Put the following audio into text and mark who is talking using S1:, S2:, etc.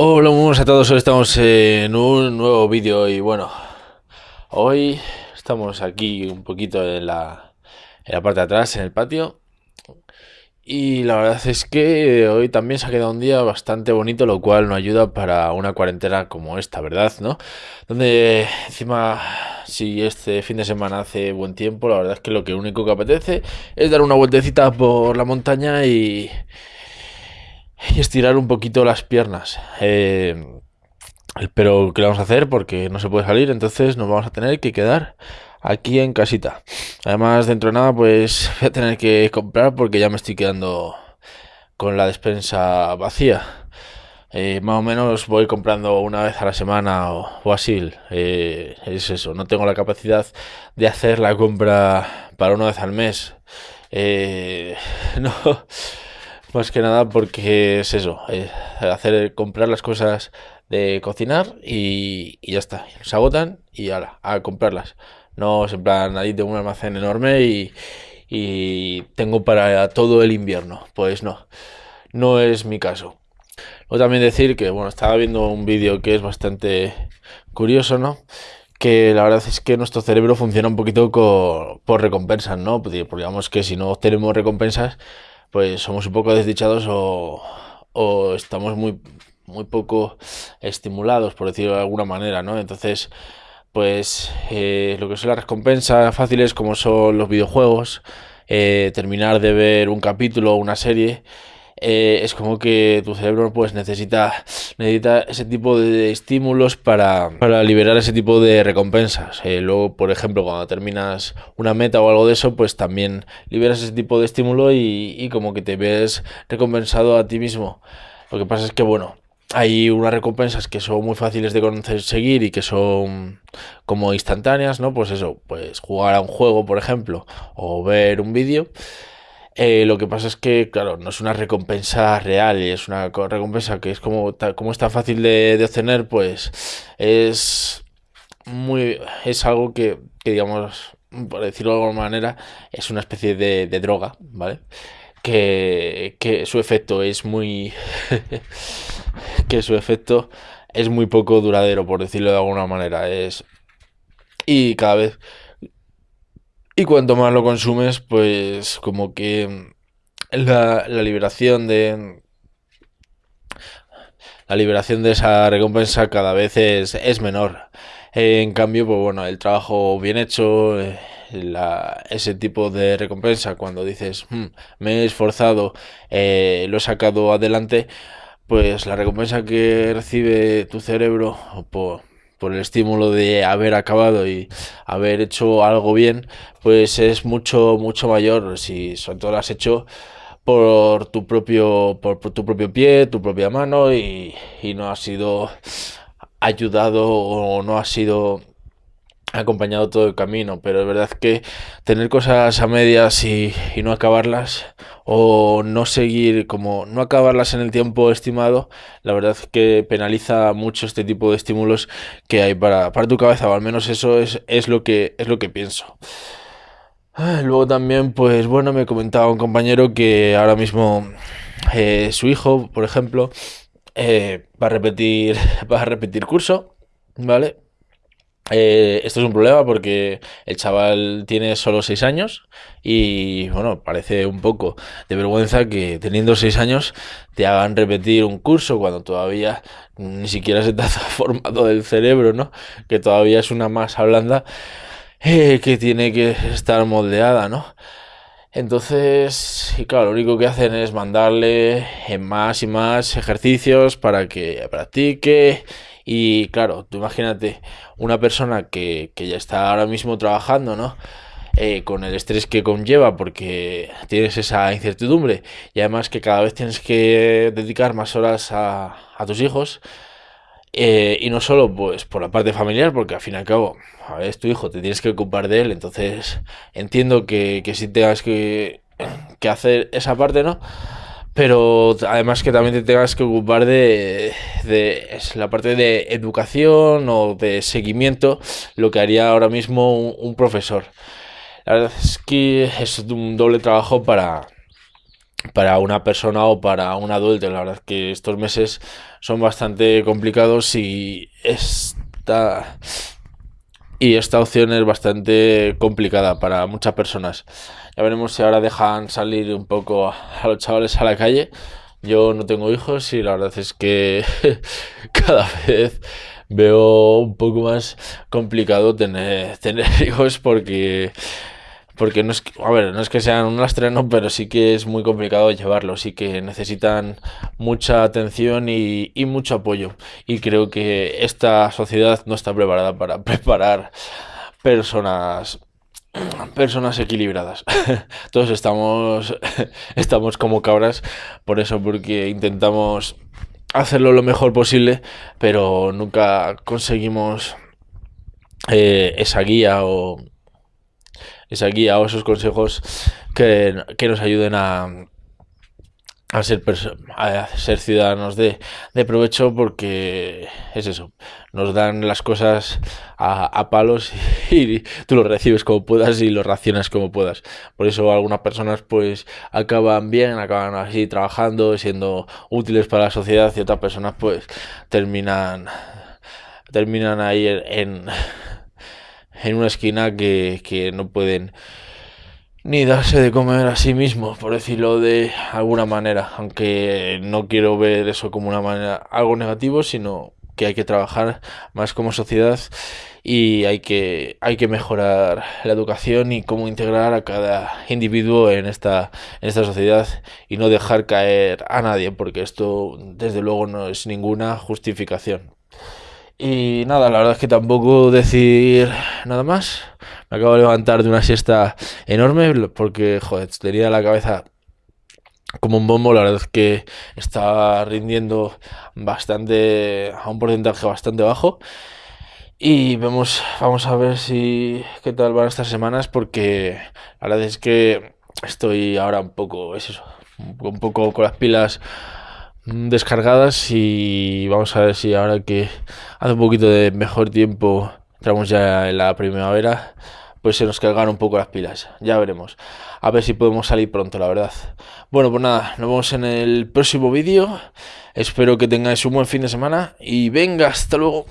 S1: Hola, muy a todos. Hoy estamos en un nuevo vídeo y bueno, hoy estamos aquí un poquito en la, en la parte de atrás, en el patio. Y la verdad es que hoy también se ha quedado un día bastante bonito, lo cual nos ayuda para una cuarentena como esta, ¿verdad? ¿No? Donde encima, si este fin de semana hace buen tiempo, la verdad es que lo que único que apetece es dar una vueltecita por la montaña y y estirar un poquito las piernas. Eh, pero ¿qué vamos a hacer? Porque no se puede salir, entonces nos vamos a tener que quedar aquí en casita. Además, dentro de nada, pues voy a tener que comprar porque ya me estoy quedando con la despensa vacía. Eh, más o menos voy comprando una vez a la semana o, así. Eh, es eso, no tengo la capacidad de hacer la compra para una vez al mes. no más que nada porque es eso, eh, hacer comprar las cosas de cocinar y, ya está. Se agotan y ahora, a comprarlas. No es en plan, ahí tengo un almacén enorme y, y tengo para todo el invierno. Pues no, no es mi caso. Luego también decir que, bueno, estaba viendo un vídeo que es bastante curioso, ¿no? Que la verdad es que nuestro cerebro funciona un poquito por recompensas, ¿no? Pues digamos que si no tenemos recompensas, pues somos un poco desdichados o, o estamos muy, muy poco estimulados, por decirlo de alguna manera, ¿no? Entonces, pues eh, lo que son las recompensas fáciles como son los videojuegos, eh, terminar de ver un capítulo o una serie, eh, es como que tu cerebro pues necesita, necesita ese tipo de estímulos para, para liberar ese tipo de recompensas. Eh, luego, por ejemplo, cuando terminas una meta o algo de eso, pues también liberas ese tipo de estímulo y, y como que te ves recompensado a ti mismo. Lo que pasa es que, bueno, hay unas recompensas que son muy fáciles de conseguir y que son como instantáneas, ¿no? Pues eso, pues jugar a un juego, por ejemplo, o ver un vídeo. Eh, lo que pasa es que, claro, no es una recompensa real y es una recompensa que es como, como está fácil de, obtener, pues es muy. es algo que, digamos, por decirlo de alguna manera, es una especie de, droga, ¿vale? Que, que, su efecto es muy. que su efecto es muy poco duradero, por decirlo de alguna manera. Es. Y cada vez y cuanto más lo consumes, pues como que la, liberación de... La liberación de esa recompensa cada vez es, menor. en cambio, pues bueno, el trabajo bien hecho, eh, ese tipo de recompensa, cuando dices, hmm, me he esforzado, eh, lo he sacado adelante, pues la recompensa que recibe tu cerebro por, por el estímulo de haber acabado y haber hecho algo bien, pues es mucho, mucho mayor. Si sobre todo lo has hecho por tu propio, por, tu propio pie, tu propia mano y, y no has sido ayudado o no has sido acompañado todo el camino, pero es verdad que tener cosas a medias y, no acabarlas o no seguir como no acabarlas en el tiempo estimado, la verdad que penaliza mucho este tipo de estímulos que hay para, para tu cabeza, o al menos eso es, es, lo, que, es lo que pienso. Ah, luego también, pues bueno, me comentaba un compañero que ahora mismo eh, su hijo, por ejemplo, eh, va a repetir, va a repetir curso, ¿vale? Eh, esto es un problema porque el chaval tiene solo 6 años y bueno, parece un poco de vergüenza que teniendo 6 años te hagan repetir un curso cuando todavía ni siquiera se te ha formado del cerebro, ¿no? Que todavía es una masa blanda eh, que tiene que estar moldeada, ¿no? Entonces, y claro, lo único que hacen es mandarle más y más ejercicios para que practique y claro, tú imagínate una persona que, ya está ahora mismo trabajando, ¿no? Eh, con el estrés que conlleva porque tienes esa incertidumbre y además que cada vez tienes que dedicar más horas a, tus hijos eh, y no solo pues por la parte familiar porque al fin y al cabo es tu hijo, te tienes que ocupar de él entonces entiendo que, que si tengas que, que hacer esa parte, ¿no? Pero además que también te tengas que ocupar de, la parte de educación o de seguimiento, lo que haría ahora mismo un, profesor. La verdad es que es un doble trabajo para, para una persona o para un adulto. La verdad es que estos meses son bastante complicados y esta, y esta opción es bastante complicada para muchas personas. Ya veremos si ahora dejan salir un poco a los chavales a la calle. Yo no tengo hijos y la verdad es que cada vez veo un poco más complicado tener, tener hijos porque porque no es que, a ver, no es que sean un lastre, no, pero sí que es muy complicado llevarlos y que necesitan mucha atención y, y, mucho apoyo. Y creo que esta sociedad no está preparada para preparar personas personas equilibradas. Todos estamos estamos como cabras por eso porque intentamos hacerlo lo mejor posible, pero nunca conseguimos eh, esa guía o esa guía o esos consejos que, nos ayuden a, a ser, a ser ciudadanos de, de, provecho porque es eso, nos dan las cosas a, a, palos y tú los recibes como puedas y los racionas como puedas. Por eso algunas personas pues acaban bien, acaban así trabajando, siendo útiles para la sociedad y otras personas pues terminan terminan ahí en, en una esquina que, que no pueden ni darse de comer a sí mismos, por decirlo de alguna manera, aunque no quiero ver eso como una manera algo negativo, sino que hay que trabajar más como sociedad y hay que hay que mejorar la educación y cómo integrar a cada individuo en esta en esta sociedad y no dejar caer a nadie, porque esto desde luego no es ninguna justificación. Y nada, la verdad es que tampoco decir nada más. Me acabo de levantar de una siesta enorme porque, joder, tenía la cabeza como un bombo. La verdad es que está rindiendo bastante, a un porcentaje bastante bajo. Y vemos, vamos a ver si qué tal van estas semanas porque la verdad es que estoy ahora un poco, es eso, un poco con las pilas descargadas y vamos a ver si ahora que hace un poquito de mejor tiempo, entramos ya en la primavera, pues se nos cargan un poco las pilas. Ya veremos. A ver si podemos salir pronto, la verdad. Bueno, pues nada, nos vemos en el próximo vídeo. Espero que tengáis un buen fin de semana y venga, hasta luego.